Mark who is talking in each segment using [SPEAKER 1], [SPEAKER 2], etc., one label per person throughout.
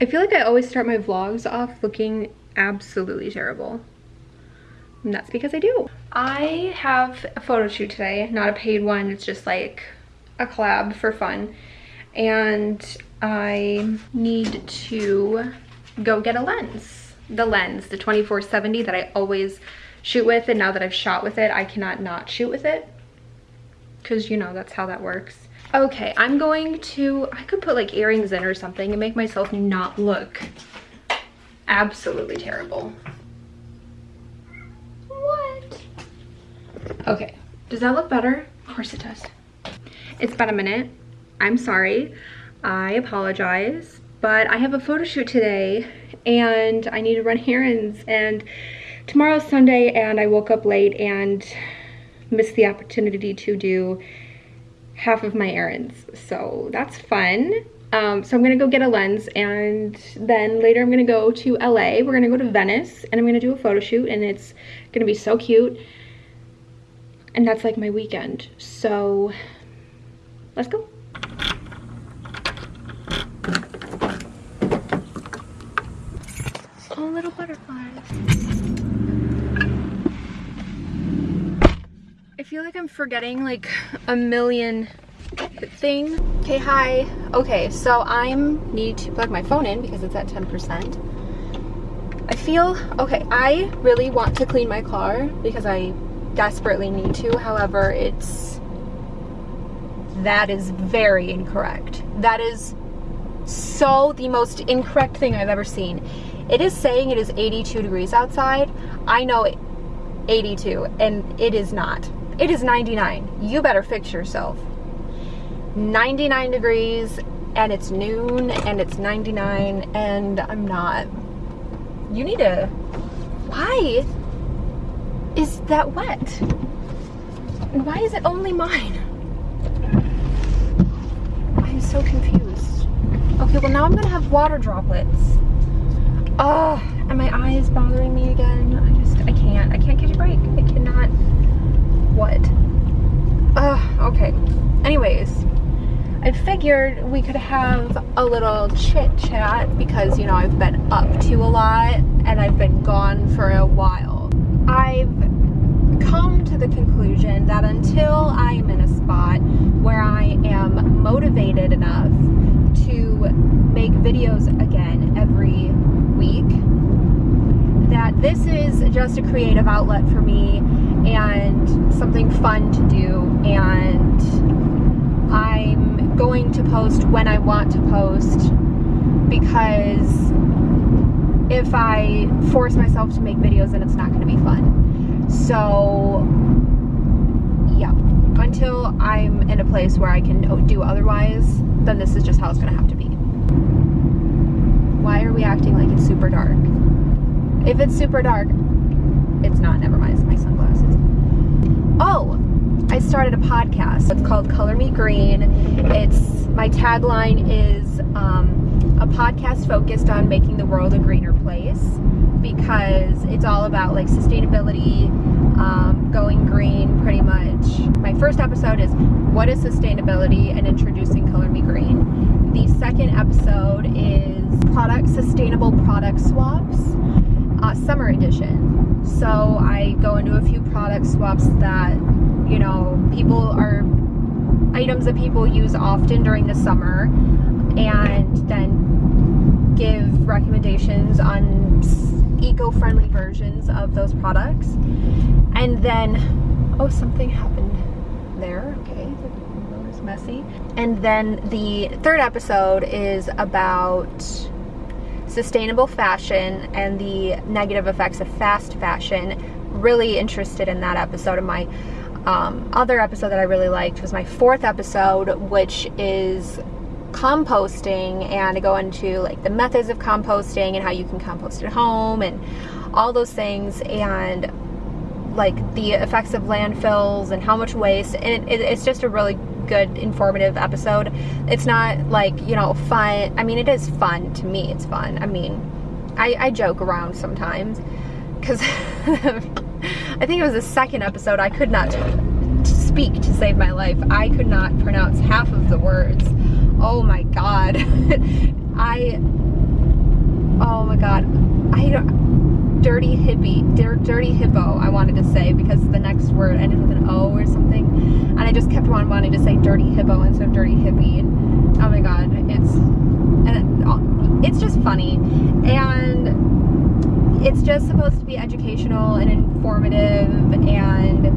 [SPEAKER 1] I feel like I always start my vlogs off looking absolutely terrible. And that's because I do. I have a photo shoot today, not a paid one. It's just like a collab for fun. And I need to go get a lens. The lens, the 2470 that I always shoot with. And now that I've shot with it, I cannot not shoot with it. Cause you know, that's how that works. Okay, I'm going to, I could put like earrings in or something and make myself not look absolutely terrible. What? Okay, does that look better? Of course it does. It's been a minute. I'm sorry. I apologize, but I have a photo shoot today and I need to run errands and tomorrow's Sunday and I woke up late and missed the opportunity to do half of my errands. So that's fun. Um, so I'm gonna go get a lens and then later I'm gonna go to LA. We're gonna go to Venice and I'm gonna do a photo shoot and it's gonna be so cute. And that's like my weekend. So let's go. Oh, little butterflies. I feel like I'm forgetting like a million thing. Okay, hi. Okay, so I need to plug my phone in because it's at 10%. I feel, okay, I really want to clean my car because I desperately need to. However, it's, that is very incorrect. That is so the most incorrect thing I've ever seen. It is saying it is 82 degrees outside. I know 82 and it is not. It is 99. You better fix yourself. 99 degrees and it's noon and it's 99 and I'm not. You need to. Why is that wet? And why is it only mine? I'm so confused. Okay, well now I'm gonna have water droplets. Oh, and my eye is bothering me again. I just, I can't. I can't catch a break. I cannot what? Uh, okay. Anyways, I figured we could have a little chit chat because, you know, I've been up to a lot and I've been gone for a while. I've come to the conclusion that until I'm in a spot where I am motivated enough to make videos again every this is just a creative outlet for me and something fun to do and I'm going to post when I want to post because if I force myself to make videos then it's not going to be fun. So yeah, until I'm in a place where I can do otherwise, then this is just how it's going to have to be. Why are we acting like it's super dark? If it's super dark, it's not, never mind, it's my sunglasses. Oh, I started a podcast. It's called Color Me Green. It's, my tagline is um, a podcast focused on making the world a greener place because it's all about like sustainability, um, going green pretty much. My first episode is what is sustainability and introducing Color Me Green. The second episode is product sustainable product swaps uh, summer edition. So I go into a few product swaps that, you know, people are, items that people use often during the summer and then give recommendations on eco-friendly versions of those products. And then, oh, something happened there, okay, the messy. And then the third episode is about sustainable fashion and the negative effects of fast fashion. Really interested in that episode of my um, other episode that I really liked was my fourth episode, which is composting and I go into like the methods of composting and how you can compost at home and all those things and like the effects of landfills and how much waste and it, it, it's just a really good informative episode. It's not like you know fun. I mean it is fun to me. It's fun. I mean i, I joke around sometimes because i think it was the second episode i could not speak to save my life. I could not pronounce half of the words. Oh my god. I oh my god. I don't, dirty hippie, dirty hippo, I wanted to say because the next word ended with an O or something. And I just kept on wanting to say dirty hippo instead of dirty hippie. And, oh my god, it's, and uh, it's just funny. And it's just supposed to be educational and informative and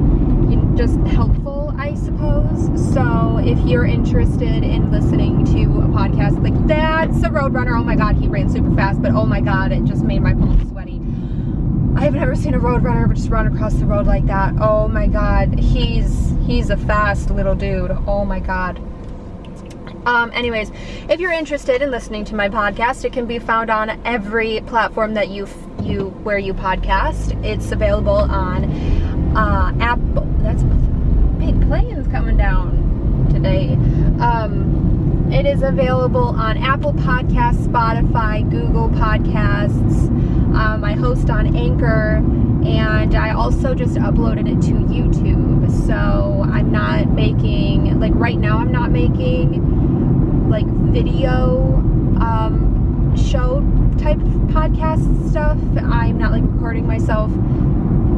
[SPEAKER 1] just helpful, I suppose. So if you're interested in listening to a podcast like that's a Roadrunner, oh my god, he ran super fast, but oh my god, it just made my palms sweaty. I have never seen a Roadrunner just run across the road like that. Oh my god, he's he's a fast little dude. Oh my god. Um, anyways, if you're interested in listening to my podcast, it can be found on every platform that you you where you podcast. It's available on uh, Apple. That's big planes coming down today. Um, it is available on Apple Podcasts, Spotify, Google Podcasts. Um, I host on Anchor, and I also just uploaded it to YouTube. So I'm not making like right now. I'm not making like video um, show type podcast stuff. I'm not like recording myself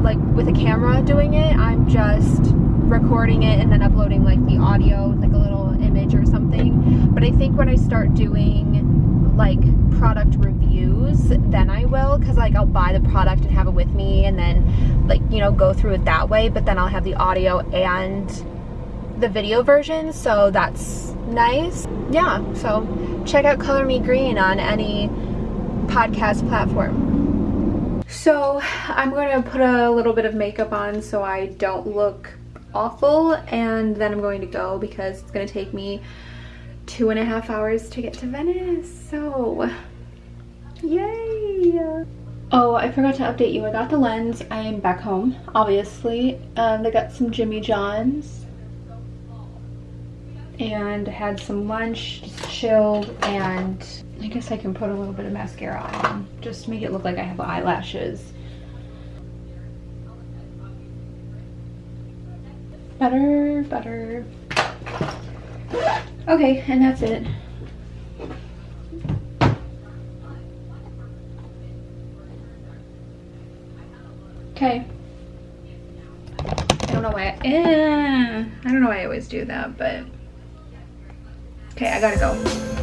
[SPEAKER 1] like with a camera doing it. I'm just recording it and then uploading like the audio like a little image or something. But I think when I start doing like product reviews, then I will because like I'll buy the product and have it with me and then like, you know, go through it that way. But then I'll have the audio and the video version. So that's nice. Yeah. So check out Color Me Green on any podcast platform. So I'm going to put a little bit of makeup on so I don't look awful and then I'm going to go because it's going to take me two and a half hours to get to Venice. So yay! Oh, I forgot to update you. I got the lens. I am back home, obviously. Um, I got some Jimmy John's and had some lunch, just chilled, and I guess I can put a little bit of mascara on just to make it look like I have eyelashes. Better, better. Okay, and that's it. Okay. I don't know why I, eh, I don't know why I always do that, but okay, I gotta go.